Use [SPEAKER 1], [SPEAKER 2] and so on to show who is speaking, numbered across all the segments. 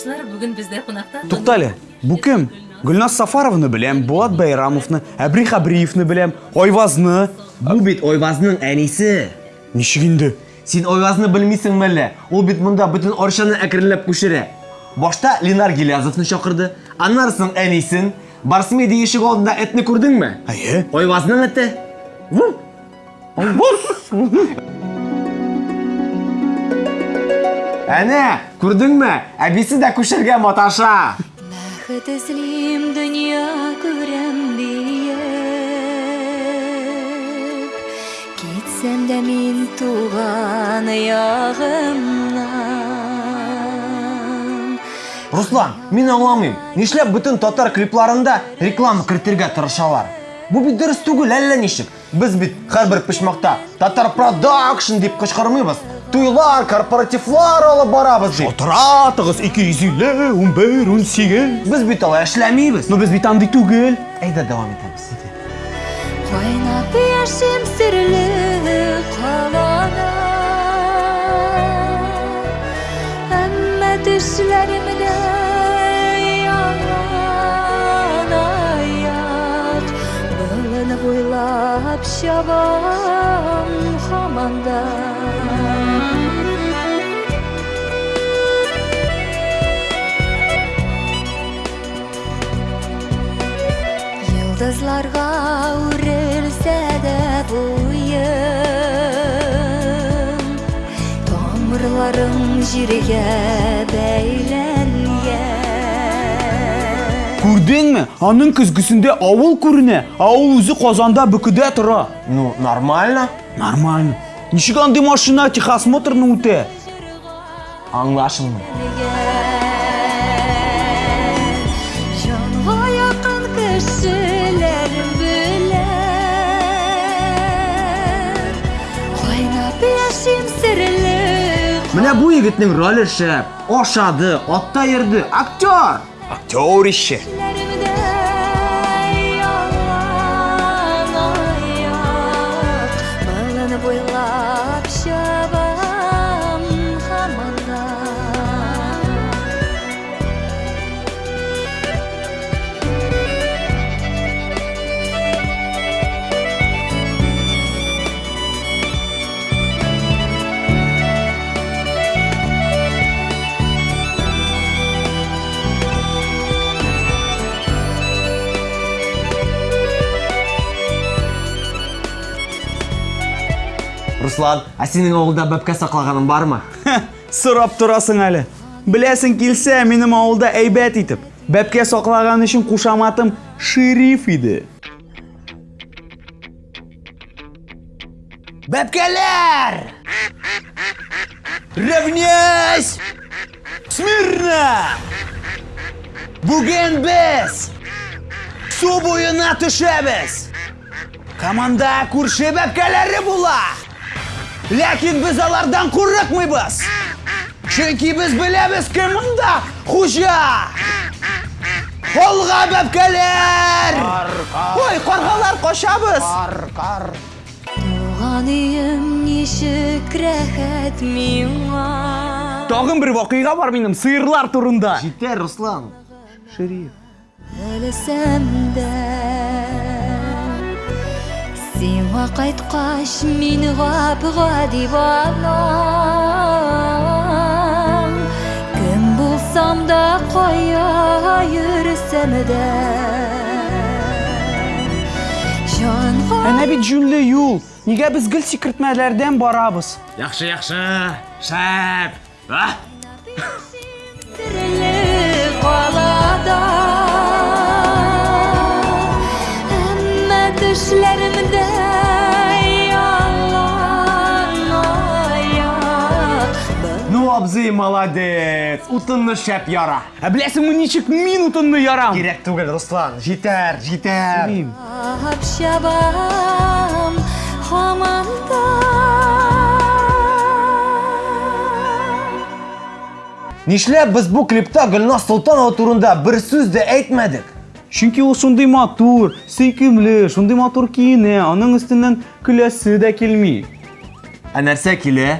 [SPEAKER 1] Тыңдаучылар, бүгін бізде қонақта
[SPEAKER 2] Туктале, бу кем? Гүлназ Сафаровны беләм, Булат Байрамовны, Әбрих Абриевны беләм, Ойвазны.
[SPEAKER 3] Бу бит Ойвазның әнисе.
[SPEAKER 2] Ничек инде?
[SPEAKER 3] Син Ойвазны белмисеңме әллә? Ул бит монда бөтен Оршаны әкренләп күчерә. Башта Ленар Гилязовны чакырды, аннарысың әнисен, Барсмеди ишек алдында этне күрдеңме?
[SPEAKER 2] Әйе.
[SPEAKER 3] Ойвазның эте. Ву! Әнә, күрдеңме? Әбисе дә күчәргә маташа.
[SPEAKER 4] бақыт ізлейм дүния көрем биік кетсем де мен туған аяғымнан
[SPEAKER 3] Руслан, мин аңламыйм. Нишләп бөтен татар клипларында реклама кертергә тырышалар? Бу бит дөрес түгел, әллә ничек? Без бит һәрбер пишмакта Татар Production дип кычкырмыйбыз. Туйлар, корпоративлар алып барабыз дип.
[SPEAKER 2] Отратыгыз 250, 11, 18.
[SPEAKER 3] Без бит алай эшләмибез.
[SPEAKER 2] Но без бит андый түгел.
[SPEAKER 3] Әйдә дәвам итәбез.
[SPEAKER 4] Кайнап яшем серле қалада Әммә төшләремдә яңан аяк Болын буйлап чабам һаманда Йылдызларға үрелсә дә буйым Тамырларым җиргә бәйләнгән
[SPEAKER 2] Күрдеңме? Аның көзгүсендә авыл күренә. Авыл үзе Казанда бөкедә тора.
[SPEAKER 3] Ну, нормально.
[SPEAKER 2] Нормально. Ничек андый машина техосмотрны үтә?
[SPEAKER 3] Аңлашылмый. Менә бу егетнең роле шәп. Ашады, атта йөрде, актер.
[SPEAKER 2] Актер ише.
[SPEAKER 3] Руслан, ә синең авылда бәбкә саклаганың бармы?
[SPEAKER 2] Сорап торасың әле. Беләсең килсә, минем авылда әйбәт итеп. Бәпкә саклаган өчен кушаматым шериф иде. Бәпкәләр! Равняйсь! Смирно! Бүген без су буена төшәбез. Команда күрше бәпкәләре була. Ләкин без алардан курыкмыйбыз. Чөнки без беләбез кем монда хуҗа. Алга бәпкәләр! Ой, каргалар качабыз.
[SPEAKER 4] Туган өем ничек рәхәт миңа
[SPEAKER 2] Тагын бер вакыйга бар минем сыерлар турында.
[SPEAKER 3] Җитәр, Руслан.
[SPEAKER 2] Шериф.
[SPEAKER 4] Белсәм дә Сиңа кайткач мин гап-гади балам Кем булсам да кая йөрсәм дә
[SPEAKER 2] Әнә бит юл. Нигә без гел сикертмәләрдән барабыз?
[SPEAKER 3] Яхшы, яхшы. Шәп. Ну, абзый, молодец. Утынны шәп яра.
[SPEAKER 2] Ә беләсеңме ничек мин утынны ярам?
[SPEAKER 3] Кирәк түгел, Руслан. Җитәр, җитәр.
[SPEAKER 2] Шериф.
[SPEAKER 4] Ап чабам һаманда
[SPEAKER 3] Нишләп без бу клипта Гөлназ Солтанова турында бер сүз дә әйтмәдек?
[SPEAKER 2] Чөнки ул шундый матур, сөйкемле, шундый матур киенә, аның өстеннән көләсе дә килми.
[SPEAKER 3] Ә нәрсә килә?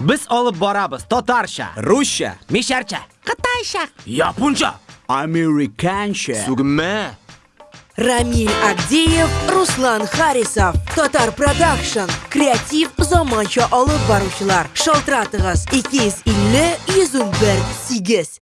[SPEAKER 3] Biz olib boramiz tatarcha,
[SPEAKER 2] ruscha
[SPEAKER 3] misharcha, qitaycha, yaponcha,
[SPEAKER 2] amerikancha
[SPEAKER 3] tugma.
[SPEAKER 5] Рамиль Агдеев, Руслан Харисов. Татар Продакшн. Креатив заманча алып баручылар. Шалтыратыгыз 250 101 8.